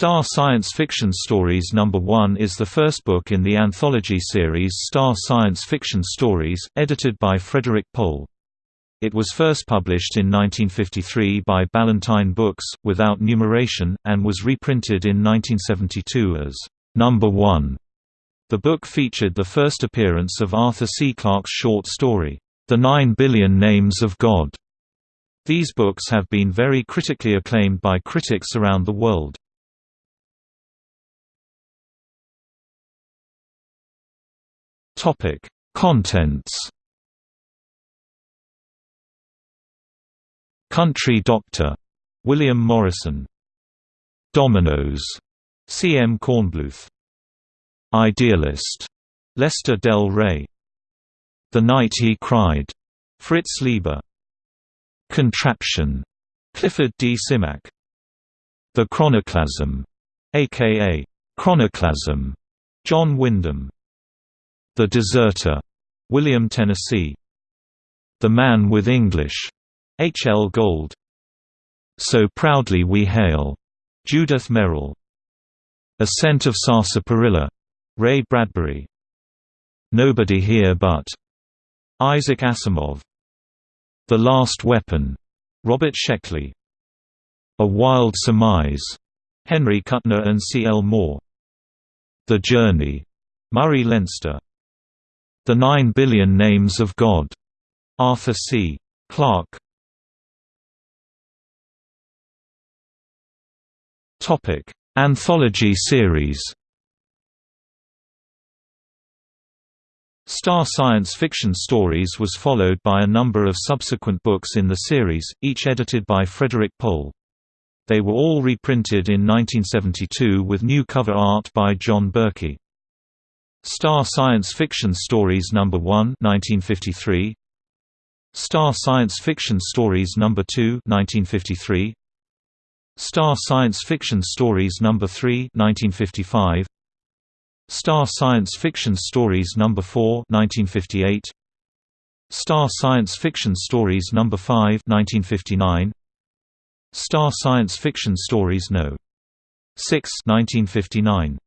Star Science Fiction Stories No. 1 is the first book in the anthology series Star Science Fiction Stories, edited by Frederik Pohl. It was first published in 1953 by Ballantine Books, without numeration, and was reprinted in 1972 as Number 1. The book featured the first appearance of Arthur C. Clarke's short story, The Nine Billion Names of God. These books have been very critically acclaimed by critics around the world. Topic: Contents. Country Doctor, William Morrison. Dominoes, C. M. Kornbluth. Idealist, Lester Del Rey. The Night He Cried, Fritz Leiber. Contraption, Clifford D. Simak. The Chronoclasm, aka Chronoclasm, John Wyndham. The Deserter, William Tennessee. The Man with English, H. L. Gold. So Proudly We Hail, Judith Merril. Ascent of Sarsaparilla, Ray Bradbury. Nobody Here But, Isaac Asimov. The Last Weapon, Robert Sheckley. A Wild Surmise, Henry Kuttner and C. L. Moore. The Journey, Murray Leinster. The Nine Billion Names of God, Arthur C. Clarke. Topic: Anthology series. Star Science Fiction Stories was followed by a number of subsequent books in the series, each edited by Frederik Pohl. They were all reprinted in 1972 with new cover art by John Berkey. Star Science Fiction Stories No. 1 1953. Star Science Fiction Stories No. 2 1953. Star Science Fiction Stories No. 3 1955. Star Science Fiction Stories No. 4 1958. Star Science Fiction Stories No. 5 1959. Star Science Fiction Stories No. 6 1959.